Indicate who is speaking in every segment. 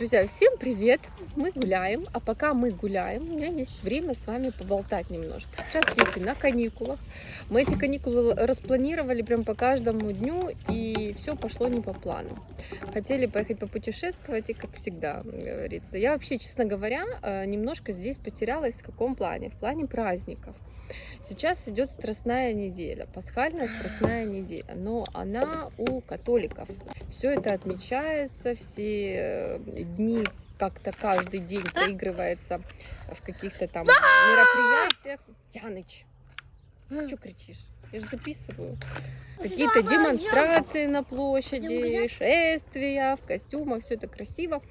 Speaker 1: Друзья, всем привет! Мы гуляем, а пока мы гуляем, у меня есть время с вами поболтать немножко. Сейчас дети на каникулах. Мы эти каникулы распланировали прям по каждому дню, и все пошло не по плану. Хотели поехать попутешествовать, и как всегда говорится. Я вообще, честно говоря, э, немножко здесь потерялась в каком плане? В плане праздников. Сейчас идет страстная неделя, пасхальная страстная неделя, но она у католиков. Все это отмечается, все э, дни как-то каждый день проигрывается в каких-то там мероприятиях. Яныч, что кричишь? Я же записываю. Какие-то демонстрации на площади, шествия в костюмах, все это красиво.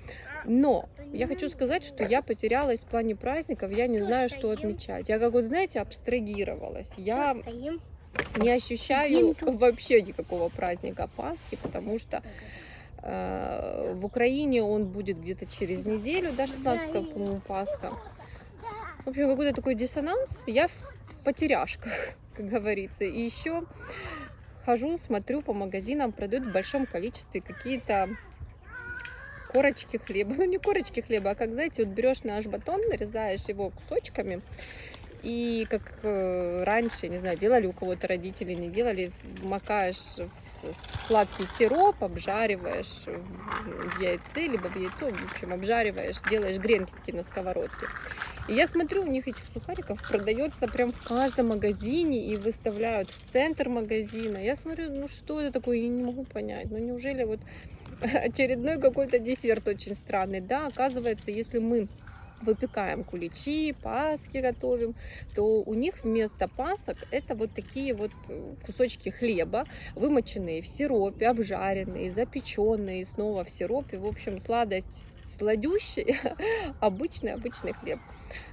Speaker 1: Но я хочу сказать, что я потерялась в плане праздников, я не знаю, что отмечать. Я, как вот, знаете, абстрагировалась. Я не ощущаю вообще никакого праздника Пасхи, потому что в Украине он будет где-то через неделю, до 16 по-моему, Пасха. В общем, какой-то такой диссонанс. Я в потеряшках, как говорится. И еще хожу, смотрю по магазинам, продают в большом количестве какие-то корочки хлеба. Ну, не корочки хлеба, а как, знаете, вот берешь наш батон, нарезаешь его кусочками, и как э, раньше, не знаю, делали у кого-то родители, не делали, макаешь в сладкий сироп, обжариваешь в яйце, либо в яйцо, в общем, обжариваешь, делаешь гренки такие на сковородке. И я смотрю, у них этих сухариков продается прям в каждом магазине и выставляют в центр магазина. Я смотрю, ну что это такое, я не могу понять. Ну неужели вот очередной какой-то десерт очень странный. Да, оказывается, если мы выпекаем куличи, паски готовим, то у них вместо пасок это вот такие вот э, кусочки хлеба, вымоченные в сиропе, обжаренные, запеченные снова в сиропе. В общем, сладость сладющий, обычный, обычный хлеб.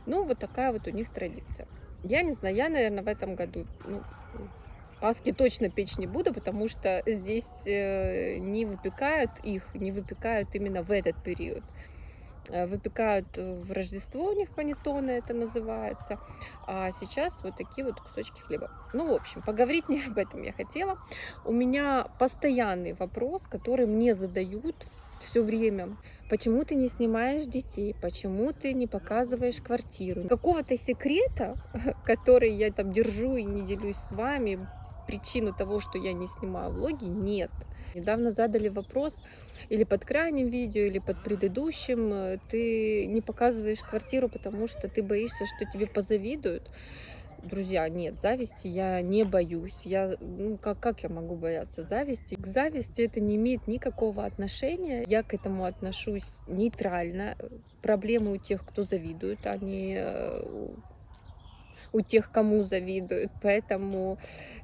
Speaker 1: Ну, вот такая вот у них традиция. Я не знаю, я, наверное, в этом году ну, Паски точно печь не буду, потому что здесь э, не выпекают их, не выпекают именно в этот период. Э, выпекают в Рождество у них панеттоны это называется. А сейчас вот такие вот кусочки хлеба. Ну, в общем, поговорить не об этом я хотела. У меня постоянный вопрос, который мне задают все время. Почему ты не снимаешь детей? Почему ты не показываешь квартиру? Какого-то секрета, который я там держу и не делюсь с вами, причину того, что я не снимаю влоги, нет. Недавно задали вопрос, или под крайним видео, или под предыдущим, э, ты не показываешь квартиру, потому что ты боишься, что тебе позавидуют. Друзья, нет, зависти я не боюсь. Я, ну, как, как я могу бояться зависти? К зависти это не имеет никакого отношения. Я к этому отношусь нейтрально. Проблемы у тех, кто завидует, они э, у тех, кому завидуют. Поэтому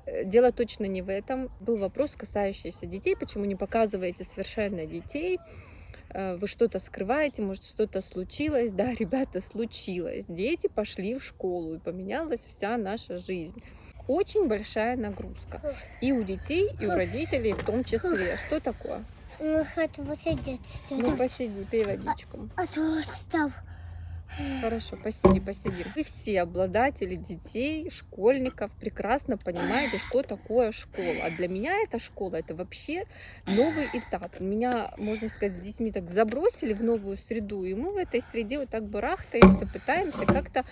Speaker 1: э, дело точно не в этом. Был вопрос, касающийся детей. Почему не показываете совершенно детей? Э, вы что-то скрываете, может что-то случилось. Да, ребята, случилось. Дети пошли в школу, и поменялась вся наша жизнь. Очень большая нагрузка. И у детей, и у родителей в том числе. Что такое?
Speaker 2: Ну, хочу посидеть.
Speaker 1: Ну, посиди, пей водичку.
Speaker 2: А то стал.
Speaker 1: Хорошо, посиди, посиди. Вы все обладатели детей, школьников прекрасно понимаете, что такое школа. А для меня эта школа, это вообще новый этап. Меня, можно сказать, с детьми так забросили в новую среду, и мы в этой среде вот так барахтаемся, пытаемся как-то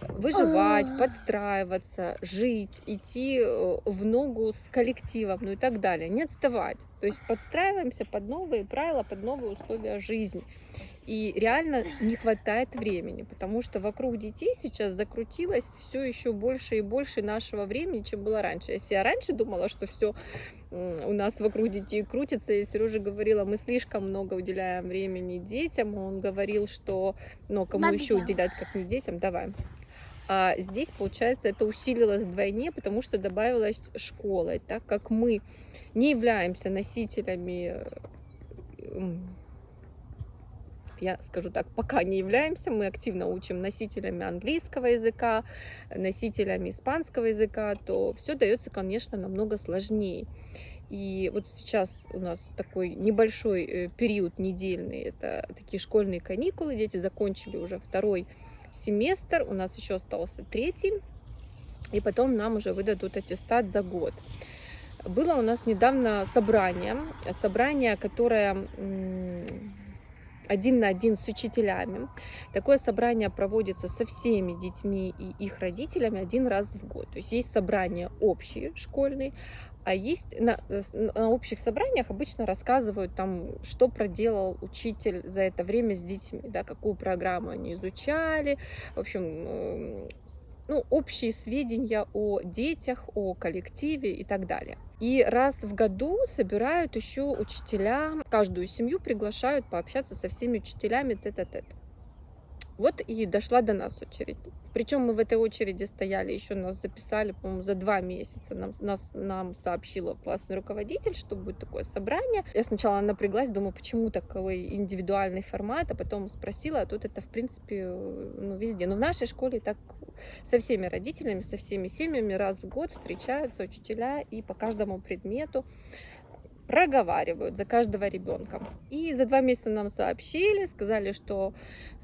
Speaker 1: выживать, подстраиваться, жить, идти э, в ногу с коллективом, ну и так далее, не отставать. То есть подстраиваемся под новые правила, под новые условия жизни. И реально не хватает времени, потому что вокруг детей сейчас закрутилось все еще больше и больше нашего времени, чем было раньше. Если я раньше думала, что все у нас вокруг детей крутится, и Сережа говорила, мы слишком много уделяем времени детям, он говорил, что, ну, кому еще уделять, как не детям, давай. А здесь, получается, это усилилось вдвойне, потому что добавилась школа. Так как мы не являемся носителями я скажу так, пока не являемся, мы активно учим носителями английского языка, носителями испанского языка, то все дается, конечно, намного сложнее. И вот сейчас у нас такой небольшой э, период недельный, это такие школьные каникулы, дети закончили уже второй семестр, у нас еще остался третий, и потом нам уже выдадут аттестат за год. Было у нас недавно собрание, собрание, которое один на один с учителями. Такое собрание проводится со всеми детьми и их родителями один раз в год. То есть есть собрание общие школьные, а есть на, на общих собраниях обычно рассказывают там, что проделал учитель за это время с детьми, да, какую программу они изучали, в общем, ну, общие сведения о детях, о коллективе и так далее. И раз в году собирают еще учителя, каждую семью приглашают пообщаться со всеми учителями тет-а-тет. -тет. Вот и дошла до нас очередь. Причем мы в этой очереди стояли, еще нас записали, по-моему, за два месяца. Нам, нас, нам сообщила классный руководитель, что будет такое собрание. Я сначала напряглась, думаю, почему такой индивидуальный формат, а потом спросила, а тут это, в принципе, ну, везде. Но в нашей школе так со всеми родителями, со всеми семьями раз в год встречаются учителя и по каждому предмету проговаривают за каждого ребенка. И за два месяца нам сообщили, сказали, что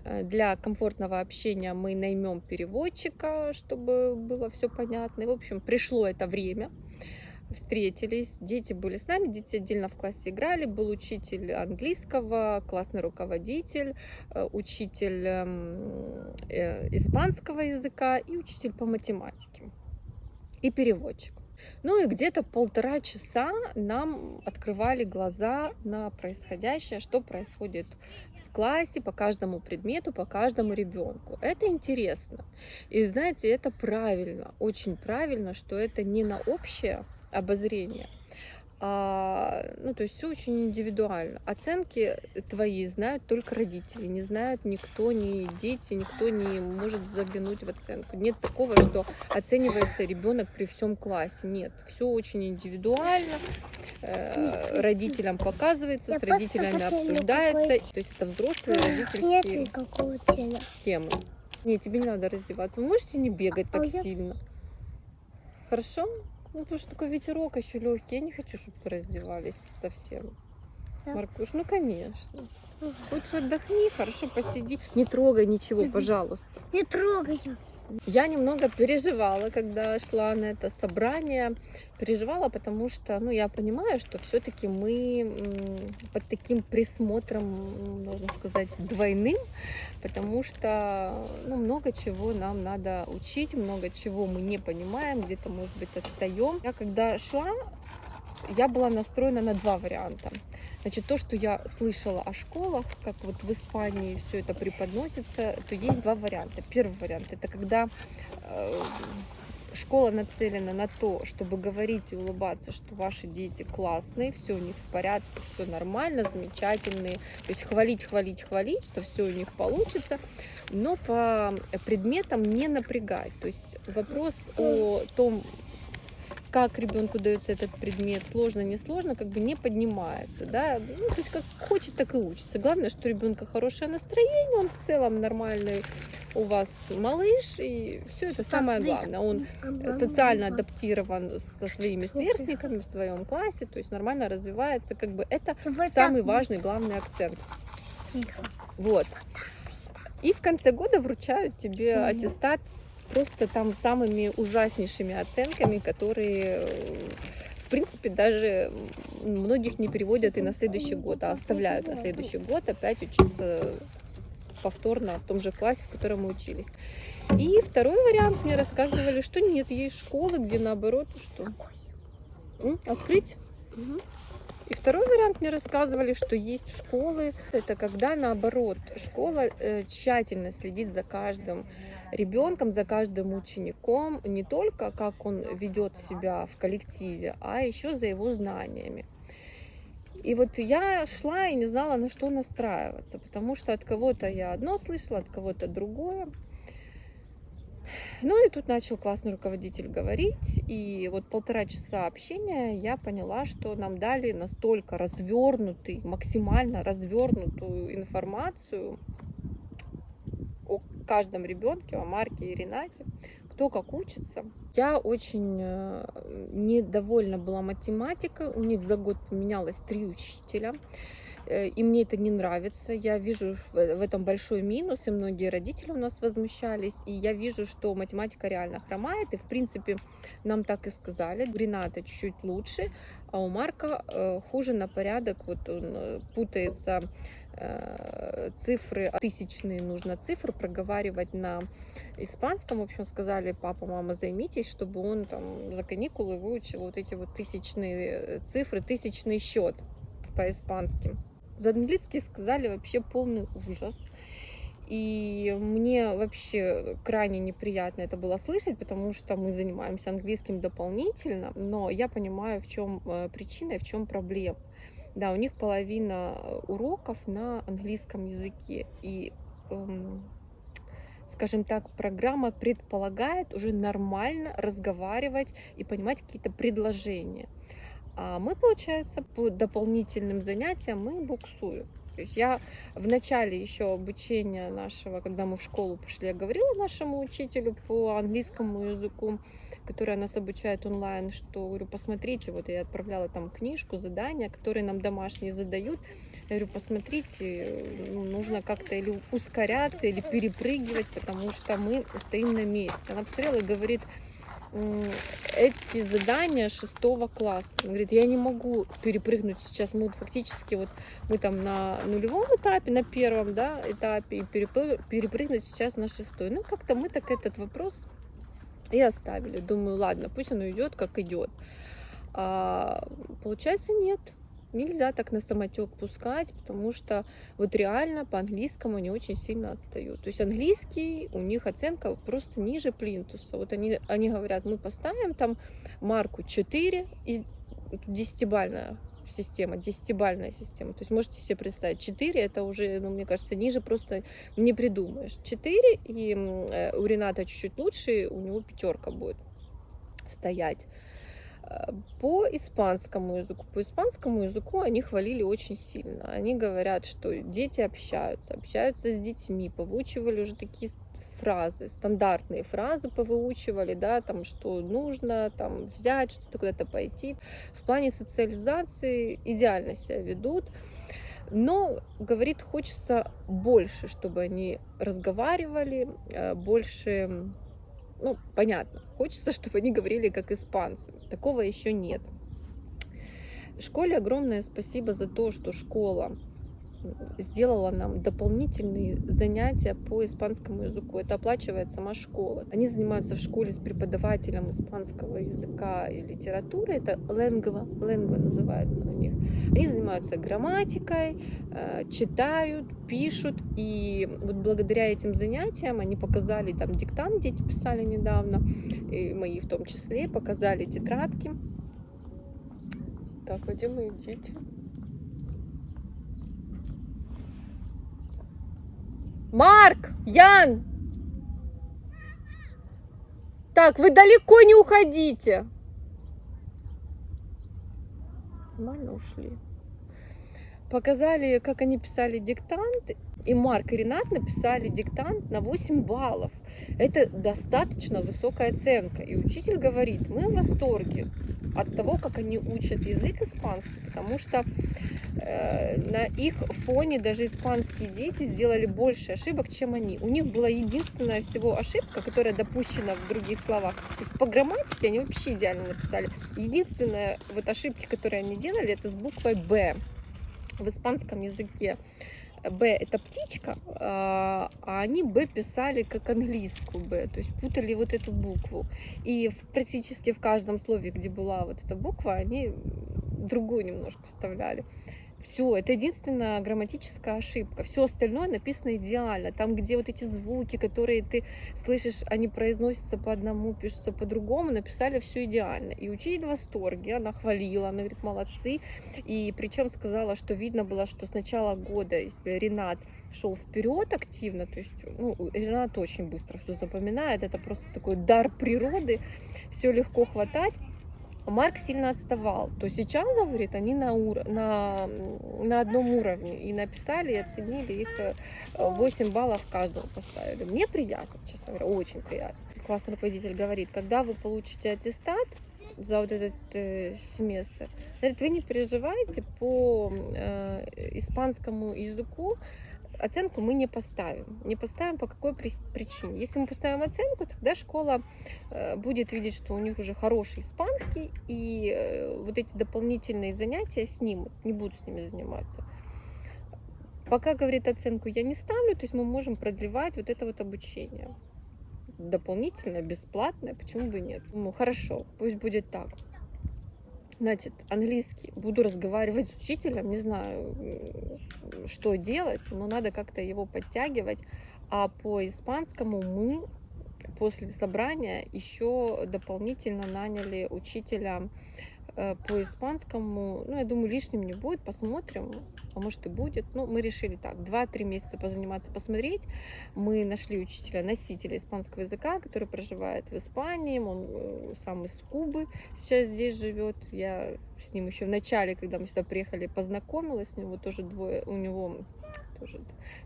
Speaker 1: для комфортного общения мы наймем переводчика, чтобы было все понятно. И, в общем, пришло это время. Встретились, дети были с нами, дети отдельно в классе играли, был учитель английского, классный руководитель, э, учитель эм, э, испанского языка и учитель по математике и переводчик. Ну и где-то полтора часа нам открывали глаза на происходящее, что происходит классе по каждому предмету, по каждому ребенку. Это интересно. И знаете, это правильно, очень правильно, что это не на общее обозрение, а, ну, то есть все очень индивидуально. Оценки твои знают только родители, не знают никто, ни дети, никто не может заглянуть в оценку. Нет такого, что оценивается ребенок при всем классе. Нет, все очень индивидуально. Э, родителям показывается, с родителями обсуждается. То есть это взрослые родительские темы. Нет, тебе не надо раздеваться. Вы можете не бегать так сильно. Хорошо? Ну, потому что такой ветерок еще легкий. Я не хочу, чтобы вы раздевались совсем. Да. Маркуш, ну конечно. Лучше отдохни, хорошо посиди. Не трогай ничего, пожалуйста.
Speaker 2: Не трогай.
Speaker 1: Я немного переживала, когда шла на это собрание. Переживала, потому что, ну, я понимаю, что все-таки мы под таким присмотром, можно сказать, двойным, потому что, ну, много чего нам надо учить, много чего мы не понимаем, где-то, может быть, отстаем. Я когда шла, я была настроена на два варианта. Значит, то, что я слышала о школах, как вот в Испании все это преподносится, то есть два варианта. Первый вариант это когда э, школа нацелена на то, чтобы говорить и улыбаться, что ваши дети классные, все у них в порядке, все нормально, замечательные. То есть хвалить, хвалить, хвалить, что все у них получится, но по предметам не напрягать. То есть вопрос о том, как ребенку дается этот предмет, сложно, не сложно, как бы не поднимается, да, ну, то есть как хочет, так и учится. Главное, что у ребенка хорошее настроение, он в целом нормальный у вас малыш, и все это самое главное. Он социально адаптирован со своими сверстниками в своем классе, то есть нормально развивается, как бы это самый важный, главный акцент. Вот. И в конце года вручают тебе аттестат с просто там самыми ужаснейшими оценками, которые, в принципе, даже многих не переводят и на следующий год, а оставляют на следующий год опять учиться повторно в том же классе, в котором мы учились. И второй вариант. Мне рассказывали, что нет, есть школы, где наоборот, что? Открыть. И второй вариант. Мне рассказывали, что есть школы, это когда наоборот школа э, тщательно следит за каждым ребенком, за каждым учеником, не только как он ведет себя в коллективе, а еще за его знаниями. И вот я шла и не знала, на что настраиваться, потому что от кого-то я одно слышала, от кого-то другое. Ну и тут начал классный руководитель говорить, и вот полтора часа общения я поняла, что нам дали настолько развернутый, максимально развернутую информацию каждом ребенке, о Марке и Ренате, кто как учится. Я очень э, недовольна была математикой, у них за год поменялось три учителя. Э, и мне это не нравится. Я вижу в этом большой минус, и многие родители у нас возмущались. И я вижу, что математика реально хромает, и в принципе нам так и сказали. У Рената чуть-чуть лучше, а у Марка э, хуже на порядок. Вот он путается цифры, тысячные нужно цифры проговаривать на испанском. В общем, сказали, папа, мама, займитесь, чтобы он там за каникулы выучил вот эти вот тысячные цифры, тысячный счет по-испански. За английский сказали вообще полный ужас. И мне вообще крайне неприятно это было слышать, потому что мы занимаемся английским дополнительно, но я понимаю, в чем э, причина и в чем проблема. Да, у них половина уроков на английском языке. И, эм, скажем так, программа предполагает уже нормально разговаривать и понимать какие-то предложения. А мы, получается, по дополнительным занятиям мы буксуем. То есть я в начале еще обучения нашего, когда мы в школу пошли, я говорила нашему учителю по английскому языку, который нас обучает онлайн, что говорю, посмотрите, вот я отправляла там книжку, задания, которые нам домашние задают. Я говорю, посмотрите, ну, нужно как-то или ускоряться, или перепрыгивать, потому что мы стоим на месте. Она посмотрела и говорит, эти задания шестого класса. Он говорит, я не могу перепрыгнуть сейчас, мы фактически вот мы там на нулевом этапе, на первом да, этапе, и перепрыгнуть сейчас на шестой. Ну, как-то мы так этот вопрос и оставили. Думаю, ладно, пусть оно идет, как идет. А, получается, нет нельзя так на самотек пускать, потому что вот реально по английскому они очень сильно отстают. То есть английский, у них оценка просто ниже плинтуса. Вот они, они говорят, мы поставим там марку 4, и десятибальная система, десятибальная система. То есть можете себе представить, 4 это уже, ну, мне кажется, ниже просто не придумаешь. 4, и э, у Рената чуть-чуть лучше, у него пятерка будет стоять. По испанскому языку. По испанскому языку они хвалили очень сильно. Они говорят, что дети общаются, общаются с детьми, повыучивали уже такие фразы, стандартные фразы повыучивали, да, там, что нужно там взять, что-то куда-то пойти. В плане социализации идеально себя ведут. Но, говорит, хочется больше, чтобы они разговаривали, э, больше ну, понятно, хочется, чтобы они говорили как испанцы. Такого еще нет. Школе огромное спасибо за то, что школа сделала нам дополнительные занятия по испанскому языку. Это оплачивает сама школа. Они занимаются в школе с преподавателем испанского языка и литературы. Это lengua, lengua называется у них. Они занимаются грамматикой, э, читают, пишут. И вот благодаря этим занятиям они показали там диктант, дети писали недавно, и мои в том числе, показали тетрадки. Так, где мои дети? Марк! Ян! Так, вы далеко не уходите. Нормально ушли. Показали, как они писали диктант. И Марк и Ренат написали диктант на 8 баллов. Это достаточно высокая оценка. И учитель говорит, мы в восторге от того, как они учат язык испанский, потому что на их фоне даже испанские дети сделали больше ошибок, чем они. У них была единственная всего ошибка, которая допущена в других словах. То есть по грамматике они вообще идеально написали. Единственная вот ошибки, которые они делали, это с буквой «Б» в испанском языке. Б это птичка, а, а они Б писали как английскую Б, то есть путали вот эту букву. И практически в каждом слове, где была вот эта буква, они другую немножко вставляли. Все, это единственная грамматическая ошибка. Все остальное написано идеально. Там, где вот эти звуки, которые ты слышишь, они произносятся по одному, пишутся по-другому, написали все идеально. И учитель в восторге, она хвалила, она говорит, молодцы. И причем сказала, что видно было, что с начала года, Ренат шел вперед активно, то есть ну, Ренат очень быстро все запоминает, это просто такой дар природы, все легко хватать Марк сильно отставал, то сейчас, говорит, они на, ур... на, на одном уровне. И написали, и оценили их 8 э, баллов каждого поставили. Мне приятно, честно говоря, очень приятно. Классный руководитель говорит, когда вы получите аттестат за вот этот э, семестр, говорит, вы не переживайте по э, испанскому языку, оценку мы не поставим. Не поставим по какой причине. Если мы поставим оценку, тогда школа э, будет видеть, что у них уже хороший испанский, и э, вот эти дополнительные занятия снимут, не будут с ними заниматься. Пока, говорит, оценку я не ставлю, то есть мы можем продлевать вот это вот обучение. Дополнительно, бесплатное, почему бы нет? Ну, хорошо, пусть будет так. Значит, английский. Буду разговаривать с учителем, не знаю, что делать, но надо как-то его подтягивать. А по испанскому мы после собрания еще дополнительно наняли учителя по испанскому, ну, я думаю, лишним не будет, посмотрим, а может и будет. Ну, мы решили так, 2-3 месяца позаниматься, посмотреть. Мы нашли учителя, носителя испанского языка, который проживает в Испании, он э, сам из Кубы сейчас здесь живет. Я с ним еще в начале, когда мы сюда приехали, познакомилась, у него тоже двое, у него тоже,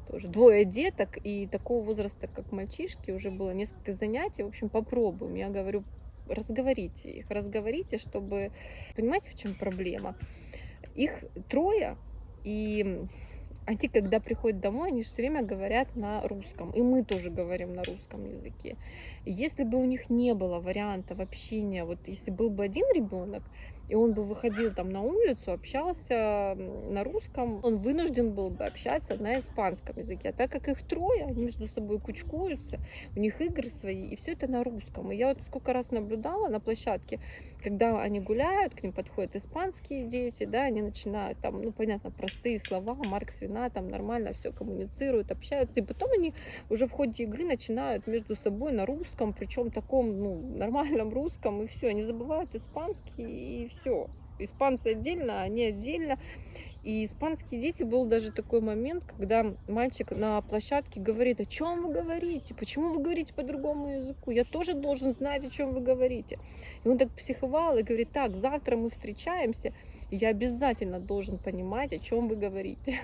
Speaker 1: тоже двое деток, и такого возраста, как мальчишки, уже было несколько занятий. В общем, попробуем. Я говорю, разговорите их, разговорите, чтобы... Понимаете, в чем проблема? Их трое, и они, когда приходят домой, они все время говорят на русском. И мы тоже говорим на русском языке. если бы у них не было вариантов общения, вот если был бы один ребенок, и он бы выходил там на улицу, общался на русском, он вынужден был бы общаться на испанском языке. А так как их трое, они между собой кучкуются, у них игры свои, и все это на русском. И я вот сколько раз наблюдала на площадке, когда они гуляют, к ним подходят испанские дети, да, они начинают там, ну, понятно, простые слова, Маркс, Рена, там нормально все коммуницируют, общаются, и потом они уже в ходе игры начинают между собой на русском, причем таком, ну, нормальном русском, и все, они забывают испанский, и все. Испанцы отдельно, они отдельно. И испанские дети, был даже такой момент, когда мальчик на площадке говорит, о чем вы говорите, почему вы говорите по другому языку, я тоже должен знать, о чем вы говорите. И он так психовал и говорит, так, завтра мы встречаемся, я обязательно должен понимать, о чем вы говорите.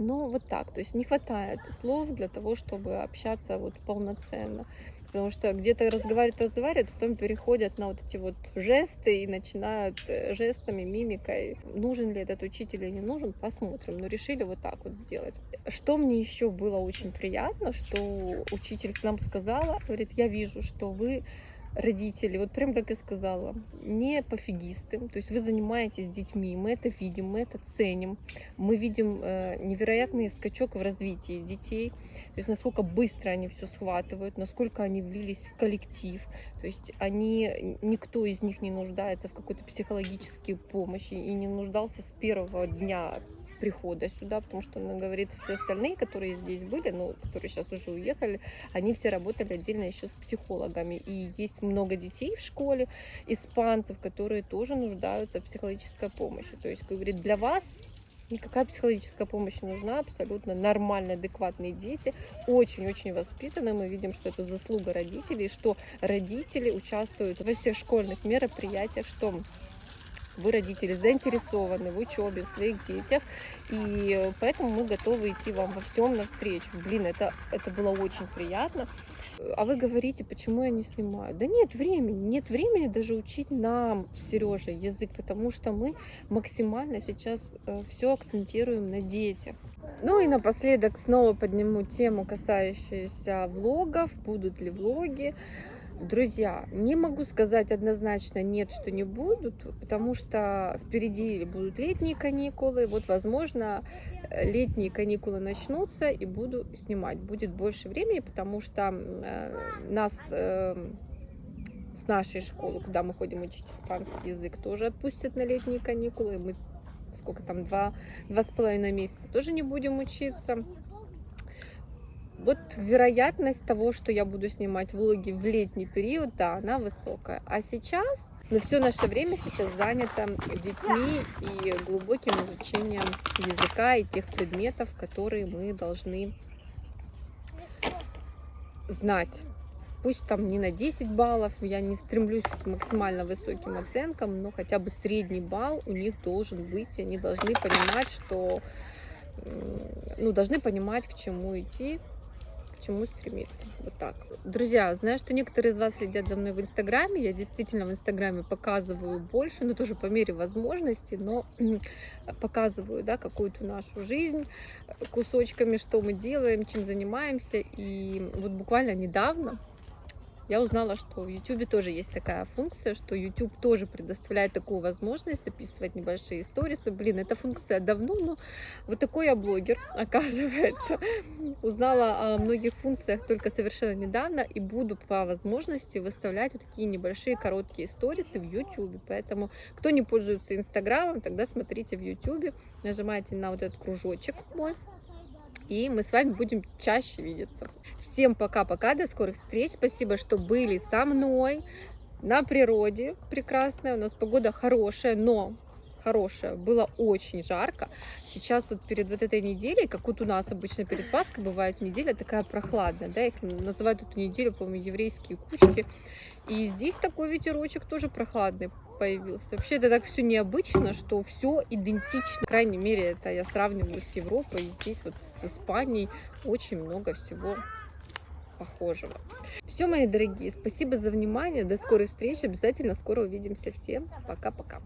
Speaker 1: Ну, вот так, то есть не хватает слов для того, чтобы общаться вот полноценно. Потому что где-то разговаривают, разговаривают, а потом переходят на вот эти вот жесты и начинают э, жестами, мимикой. Нужен ли этот учитель или не нужен, посмотрим. Но решили вот так вот сделать. Что мне еще было очень приятно, что учитель нам сказала, говорит, я вижу, что вы родители, вот прям так и сказала, не пофигисты, то есть вы занимаетесь детьми, мы это видим, мы это ценим, мы видим э, невероятный скачок в развитии детей, то есть насколько быстро они все схватывают, насколько они влились в коллектив, то есть они, никто из них не нуждается в какой-то психологической помощи и не нуждался с первого дня прихода сюда, потому что она говорит, все остальные, которые здесь были, ну, которые сейчас уже уехали, они все работали отдельно еще с психологами. И есть много детей в школе, испанцев, которые тоже нуждаются в психологической помощи. То есть, говорит, для вас никакая психологическая помощь не нужна, абсолютно нормальные, адекватные дети, очень-очень воспитанные. Мы видим, что это заслуга родителей, что родители участвуют во всех школьных мероприятиях, что вы, родители, заинтересованы в учебе, своих детях, и поэтому мы готовы идти вам во всем навстречу. Блин, это, это было очень приятно. А вы говорите, почему я не снимаю? Да нет времени, нет времени даже учить нам, Сережа, язык, потому что мы максимально сейчас э, все акцентируем на детях. Ну и напоследок снова подниму тему, касающуюся влогов, будут ли влоги. Друзья, не могу сказать однозначно нет, что не будут, потому что впереди будут летние каникулы. Вот, возможно, летние каникулы начнутся и буду снимать. Будет больше времени, потому что э, нас э, с нашей школы, куда мы ходим учить испанский язык, тоже отпустят на летние каникулы. Мы сколько там, два, два с половиной месяца тоже не будем учиться вот вероятность того, что я буду снимать влоги в летний период, да, она высокая. А сейчас, ну, все наше время сейчас занято детьми и глубоким изучением языка и тех предметов, которые мы должны знать. Пусть там не на 10 баллов, я не стремлюсь к максимально высоким оценкам, но хотя бы средний балл у них должен быть, и они должны понимать, что ну, должны понимать, к чему идти, чему стремиться. Вот так. Друзья, знаю, что некоторые из вас следят за мной в Инстаграме. Я действительно в Инстаграме показываю больше, но тоже по мере возможности, но показываю да, какую-то нашу жизнь кусочками, что мы делаем, чем занимаемся. И вот буквально недавно я узнала, что в YouTube тоже есть такая функция, что YouTube тоже предоставляет такую возможность записывать небольшие историсы. Блин, эта функция давно, но вот такой я блогер, оказывается. Узнала о многих функциях только совершенно недавно и буду по возможности выставлять вот такие небольшие короткие историсы в YouTube. Поэтому, кто не пользуется Инстаграмом, тогда смотрите в YouTube, нажимайте на вот этот кружочек мой, и мы с вами будем чаще видеться. Всем пока-пока, до скорых встреч. Спасибо, что были со мной на природе. Прекрасная, у нас погода хорошая, но хорошая. Было очень жарко. Сейчас вот перед вот этой неделей, как вот у нас обычно перед Пасхой бывает неделя такая прохладная, да, их называют эту неделю, по-моему, еврейские кучки. И здесь такой ветерочек тоже прохладный появился. Вообще это так все необычно, что все идентично. По крайней мере, это я сравниваю с Европой. Здесь вот с Испанией очень много всего похожего. Все, мои дорогие, спасибо за внимание. До скорой встречи. Обязательно скоро увидимся. Всем пока-пока.